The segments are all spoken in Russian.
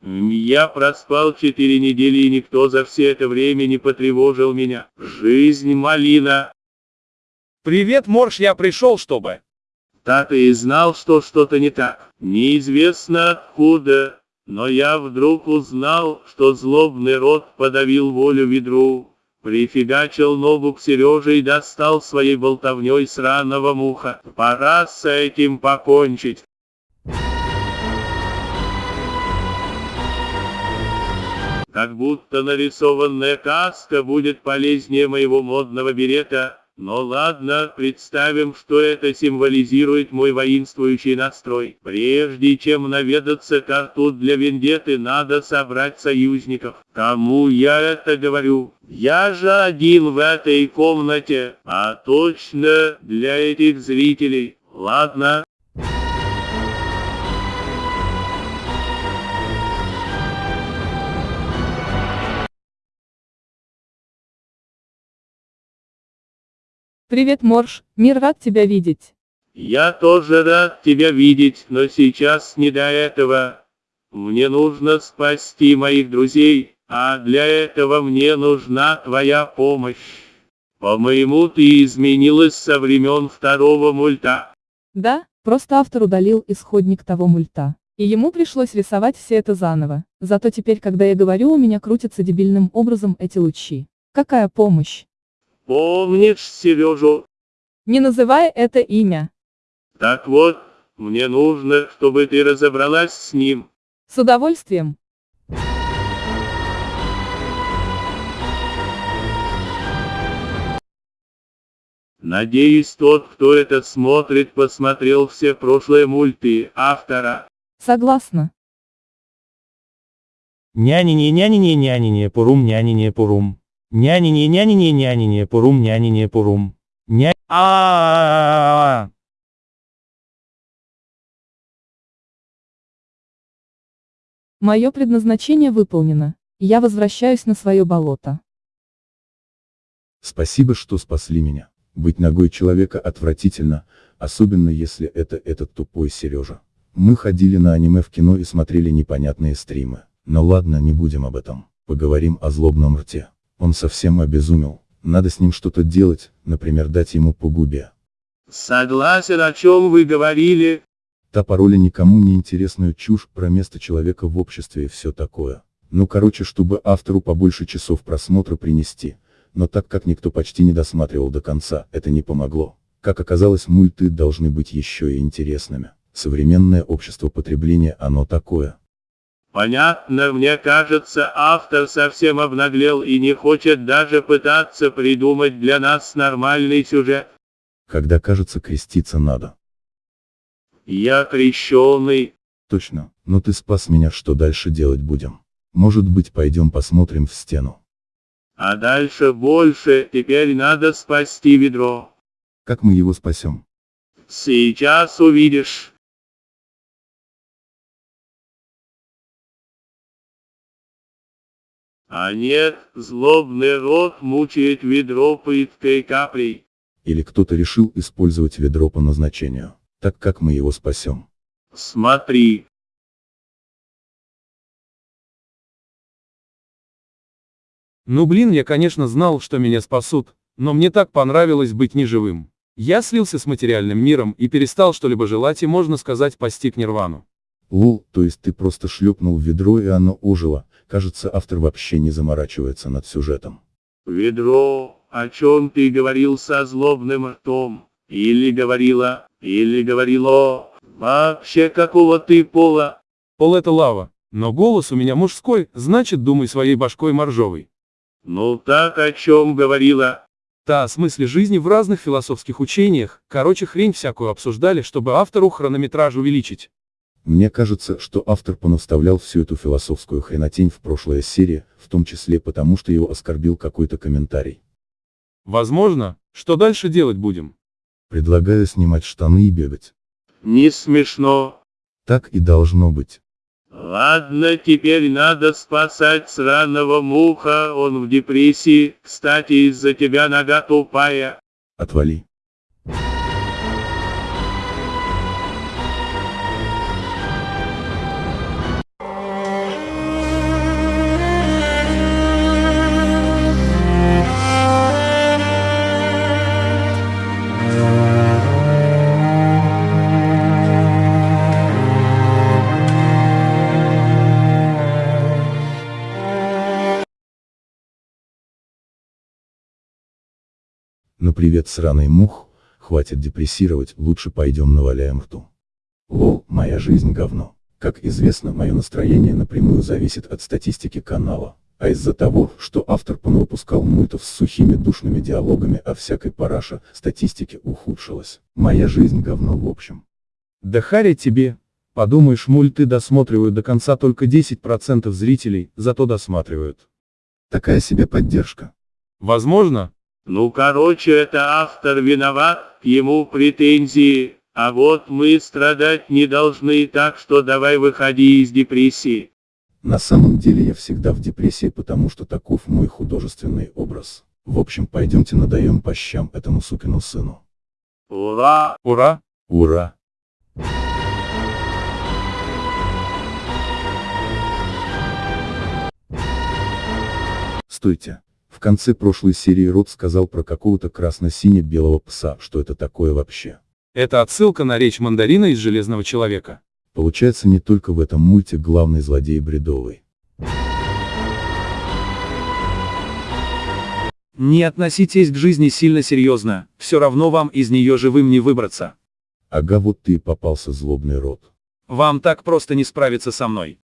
Я проспал четыре недели и никто за все это время не потревожил меня. Жизнь малина. Привет, Морж, я пришел, чтобы... Так и знал, что что-то не так. Неизвестно откуда, но я вдруг узнал, что злобный рот подавил волю ведру. Прифигачил ногу к Сереже и достал своей болтовней сраного муха. Пора с этим покончить. Как будто нарисованная каска будет полезнее моего модного берета. Но ладно, представим, что это символизирует мой воинствующий настрой. Прежде чем наведаться к арту для вендеты, надо собрать союзников. Кому я это говорю? Я же один в этой комнате, а точно для этих зрителей. Ладно, Привет, Морж, мир рад тебя видеть. Я тоже рад тебя видеть, но сейчас не до этого. Мне нужно спасти моих друзей, а для этого мне нужна твоя помощь. По-моему, ты изменилась со времен второго мульта. Да, просто автор удалил исходник того мульта. И ему пришлось рисовать все это заново. Зато теперь, когда я говорю, у меня крутятся дебильным образом эти лучи. Какая помощь? Помнишь Сережу? Не называй это имя. Так вот, мне нужно, чтобы ты разобралась с ним. С удовольствием. Надеюсь, тот, кто это смотрит, посмотрел все прошлые мульты автора. Согласна. Нянине, нянине, нянине, нянине, пурум. Нянине, пурум, нянине, пурум. Ня... а Мое предназначение выполнено. Я возвращаюсь на свое болото. Спасибо, что спасли меня. Быть ногой человека отвратительно, особенно если это этот тупой Сережа. Мы ходили на аниме в кино и смотрели непонятные стримы. Но ладно, не будем об этом. Поговорим о злобном рте. Он совсем обезумел. Надо с ним что-то делать, например дать ему по губе. Согласен, о чем вы говорили. Та пароля никому не интересную чушь про место человека в обществе и все такое. Ну короче, чтобы автору побольше часов просмотра принести. Но так как никто почти не досматривал до конца, это не помогло. Как оказалось, мульты должны быть еще и интересными. Современное общество потребления оно такое. Понятно, мне кажется, автор совсем обнаглел и не хочет даже пытаться придумать для нас нормальный сюжет. Когда кажется креститься надо. Я крещеный. Точно, но ты спас меня, что дальше делать будем? Может быть пойдем посмотрим в стену. А дальше больше, теперь надо спасти ведро. Как мы его спасем? Сейчас увидишь. А нет, злобный рот мучает ведро пыткой каплей. Или кто-то решил использовать ведро по назначению. Так как мы его спасем? Смотри. Ну блин, я конечно знал, что меня спасут, но мне так понравилось быть неживым. Я слился с материальным миром и перестал что-либо желать и можно сказать постиг нирвану. Лул, то есть ты просто шлепнул в ведро и оно ожило, кажется автор вообще не заморачивается над сюжетом. Ведро, о чем ты говорил со злобным ртом? Или говорила, или говорило, вообще какого ты пола? Пол это лава, но голос у меня мужской, значит думай своей башкой моржовой. Ну так о чем говорила? Та о смысле жизни в разных философских учениях, короче хрень всякую обсуждали, чтобы автору хронометраж увеличить. Мне кажется, что автор понаставлял всю эту философскую хренотень в прошлой серии, в том числе потому, что его оскорбил какой-то комментарий. Возможно, что дальше делать будем? Предлагаю снимать штаны и бегать. Не смешно. Так и должно быть. Ладно, теперь надо спасать сраного муха, он в депрессии, кстати из-за тебя нога тупая. Отвали. Привет сраный мух, хватит депрессировать, лучше пойдем наваляем рту. Лол, моя жизнь говно. Как известно, мое настроение напрямую зависит от статистики канала. А из-за того, что автор понавыпускал мультов с сухими душными диалогами о всякой параше, статистики ухудшилась. Моя жизнь говно в общем. Да харя тебе. Подумаешь, мульты досматривают до конца только 10% зрителей, зато досматривают. Такая себе поддержка. Возможно? Ну короче это автор виноват, к ему претензии, а вот мы страдать не должны, так что давай выходи из депрессии. На самом деле я всегда в депрессии, потому что таков мой художественный образ. В общем, пойдемте надаем по щам этому сукину сыну. Ура! Ура! Ура! Стойте. В конце прошлой серии Рот сказал про какого-то красно-сине-белого пса, что это такое вообще. Это отсылка на речь мандарина из Железного Человека. Получается не только в этом мульте главный злодей бредовый. Не относитесь к жизни сильно серьезно, все равно вам из нее живым не выбраться. Ага вот ты и попался злобный рот. Вам так просто не справиться со мной.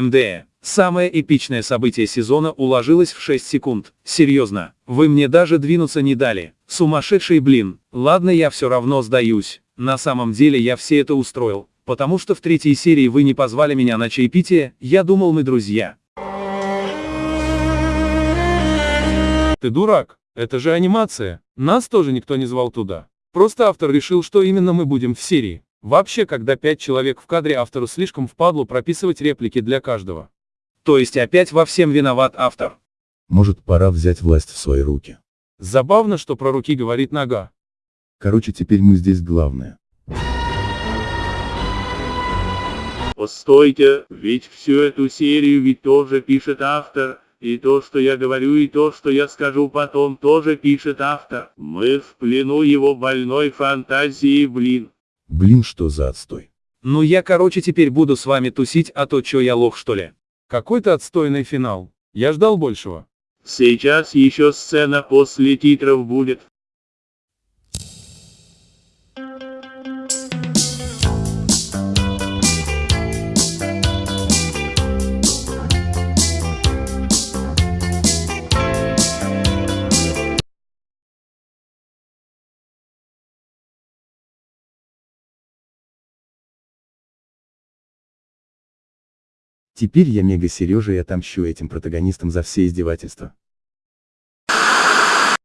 МД. Самое эпичное событие сезона уложилось в 6 секунд. Серьезно, вы мне даже двинуться не дали. Сумасшедший блин. Ладно я все равно сдаюсь. На самом деле я все это устроил. Потому что в третьей серии вы не позвали меня на чаепитие, я думал мы друзья. Ты дурак, это же анимация. Нас тоже никто не звал туда. Просто автор решил, что именно мы будем в серии. Вообще, когда пять человек в кадре автору слишком впадло прописывать реплики для каждого. То есть опять во всем виноват автор. Может пора взять власть в свои руки. Забавно, что про руки говорит нога. Короче теперь мы здесь главное. Постойте, ведь всю эту серию ведь тоже пишет автор, и то, что я говорю, и то, что я скажу потом, тоже пишет автор. Мы в плену его больной фантазии, блин. Блин что за отстой. Ну я короче теперь буду с вами тусить, а то чё я лох что ли? Какой-то отстойный финал. Я ждал большего. Сейчас еще сцена после титров будет. Теперь я мега Сережа и отомщу этим протагонистам за все издевательства.